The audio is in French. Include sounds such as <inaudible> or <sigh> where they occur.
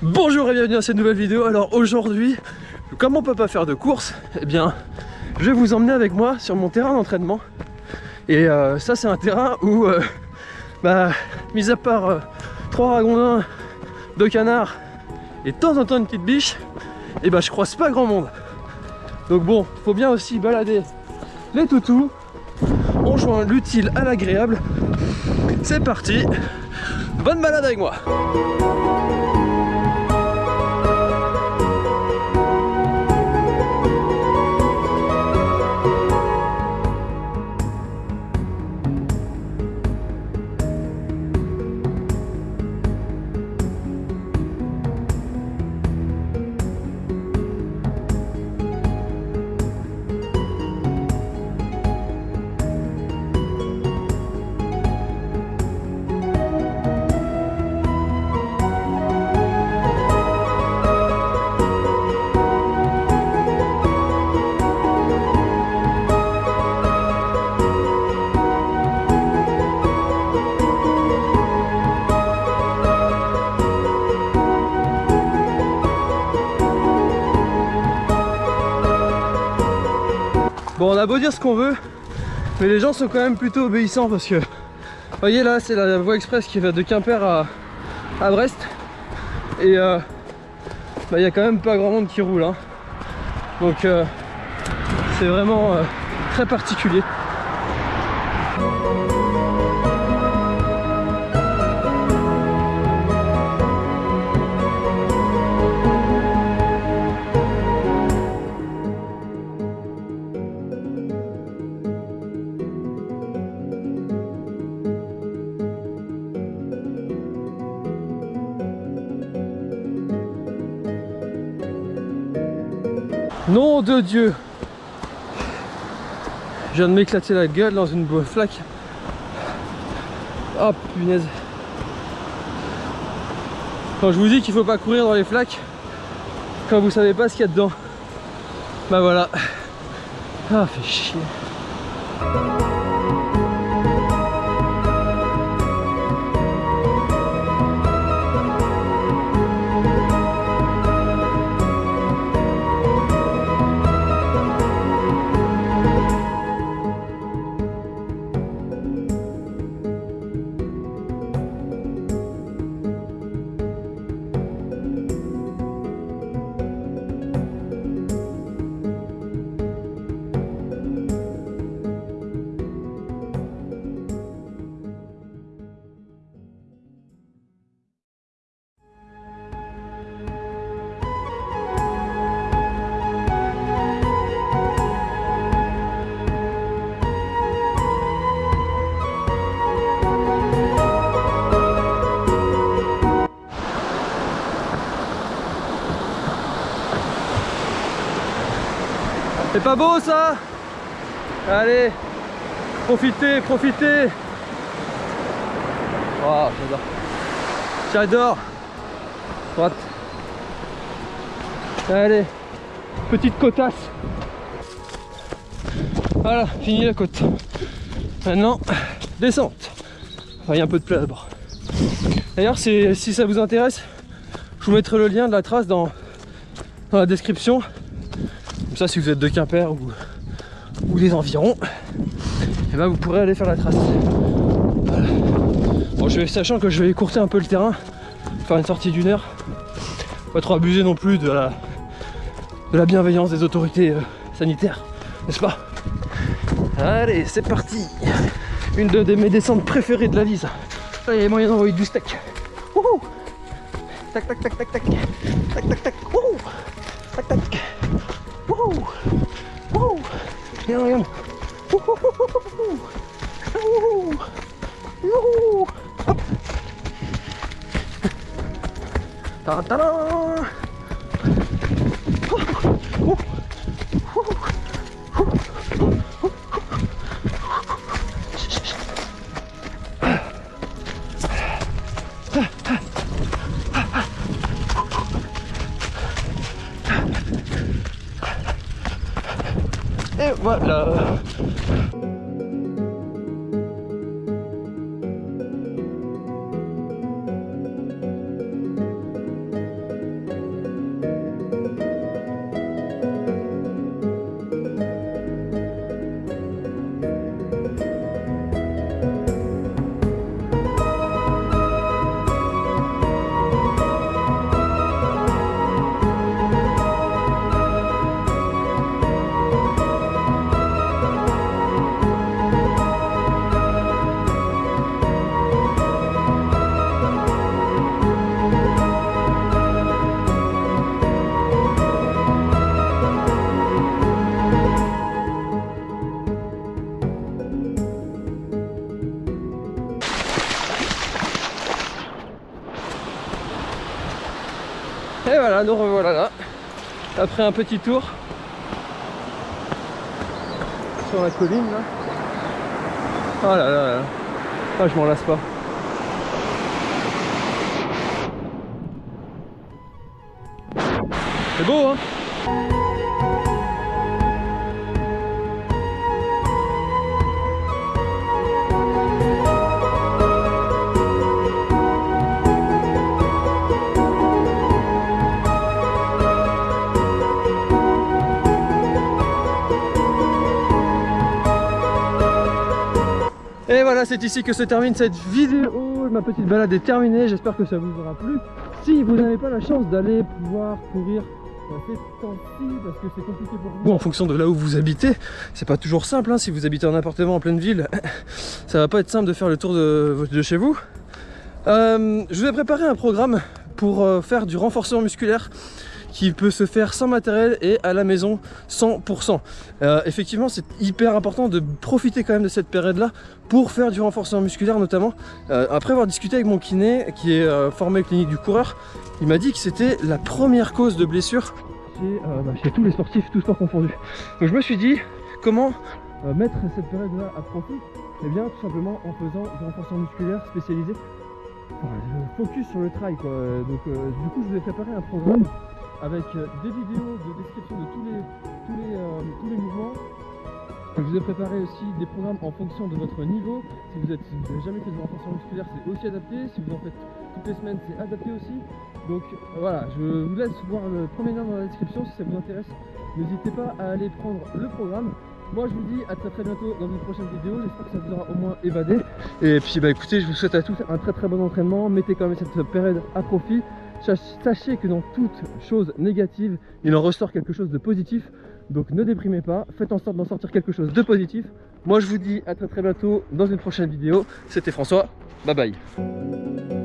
Bonjour et bienvenue dans cette nouvelle vidéo. Alors aujourd'hui, comme on peut pas faire de course, eh bien je vais vous emmener avec moi sur mon terrain d'entraînement. Et euh, ça c'est un terrain où, euh, bah, mis à part euh, trois ragondins, deux canards et de temps en temps une petite biche, eh bah je croise pas grand monde. Donc bon, faut bien aussi balader les toutous. On joint l'utile à l'agréable. C'est parti, bonne balade avec moi Bon, on a beau dire ce qu'on veut, mais les gens sont quand même plutôt obéissants parce que, vous voyez là, c'est la voie express qui va de Quimper à, Brest. Et euh, bah, il n'y a quand même pas grand monde qui roule. Hein. Donc euh, c'est vraiment euh, très particulier. Nom de Dieu Je viens de m'éclater la gueule dans une flaque. Oh punaise Quand je vous dis qu'il faut pas courir dans les flaques, quand vous savez pas ce qu'il y a dedans, bah voilà. Ah, fait chier. C'est pas beau ça? Allez, profitez, profitez Oh, j'adore. J'adore. Droite. Allez, petite côtasse. Voilà, fini la côte. Maintenant, descente. Enfin, il y a un peu de plat d'abord. D'ailleurs, si, ça vous intéresse, je vous mettrai le lien de la trace dans la description ça, si vous êtes de Quimper ou, ou des environs, et eh ben vous pourrez aller faire la trace. Bon, je vais, sachant que je vais écourter un peu le terrain, faire une sortie d'une heure. Pas trop abuser non plus de la, de la bienveillance des autorités euh, sanitaires, n'est-ce pas? Allez, c'est parti Une de, mes descentes préférées de la lise. Là, il y a moyen d'envoyer du steak. Wouhou Tac, tac, tac, tac, tac. Tac, tac, tac. Wouhou Tac, tac. Wouhou Wouhou Regarde, regarde Wouhou Wouhou Hop Ta-da Et voilà nous revoilà là. Après un petit tour sur la colline là. Oh là là là. Ah, je m'en lasse pas. C'est beau hein? Et voilà, c'est ici que se termine cette vidéo. Ma petite balade est terminée. J'espère que ça vous aura plu. Si vous n'avez pas la chance d'aller pouvoir courir dans ces temps-ci, parce que c'est compliqué pour vous en fonction de là où vous habitez, c'est pas toujours simple. hein. Si vous habitez en appartement en pleine ville, <laughs> ça va pas être simple de faire le tour de, de chez vous. Euh, je vous ai préparé un programme pour euh, faire du renforcement musculaire qui peut se faire sans matériel et à la maison 100%. Euh, effectivement, c'est hyper important de profiter quand même de cette période-là pour faire du renforcement musculaire notamment. Euh, après avoir discuté avec mon kiné qui est euh, formé clinique du coureur, il m'a dit que c'était la première cause de blessure chez, euh, bah, chez tous les sportifs, tous sports confondus. Donc je me suis dit, comment mettre cette période-là à profit? Eh bien, tout simplement en faisant du renforcement musculaire spécialisé. Focus sur le trail quoi. Donc du coup, je vous ai préparé un programme avec euh, des vidéos de description de tous les, tous les, euh, tous les mouvements. Je vous ai préparé aussi des programmes en fonction de votre niveau. Si vous n'avez jamais fait de renforcement musculaire, c'est aussi adapté. Si vous en faites toutes les semaines, c'est adapté aussi. Donc euh, voilà, je vous laisse voir le premier lien dans la description si ça vous intéresse. N'hésitez pas à aller prendre le programme. Moi je vous dis à très très bientôt dans une prochaine vidéo, j'espère que ça vous aura au moins évadé. Et puis bah écoutez, je vous souhaite à tous un très très bon entraînement, mettez quand même cette période à profit. Sach- Sachez que dans toute chose négative, il en ressort quelque chose de positif. Donc ne déprimez pas, faites en sorte d'en sortir quelque chose de positif. Moi je vous dis à très très bientôt dans une prochaine vidéo. C'était François, bye bye.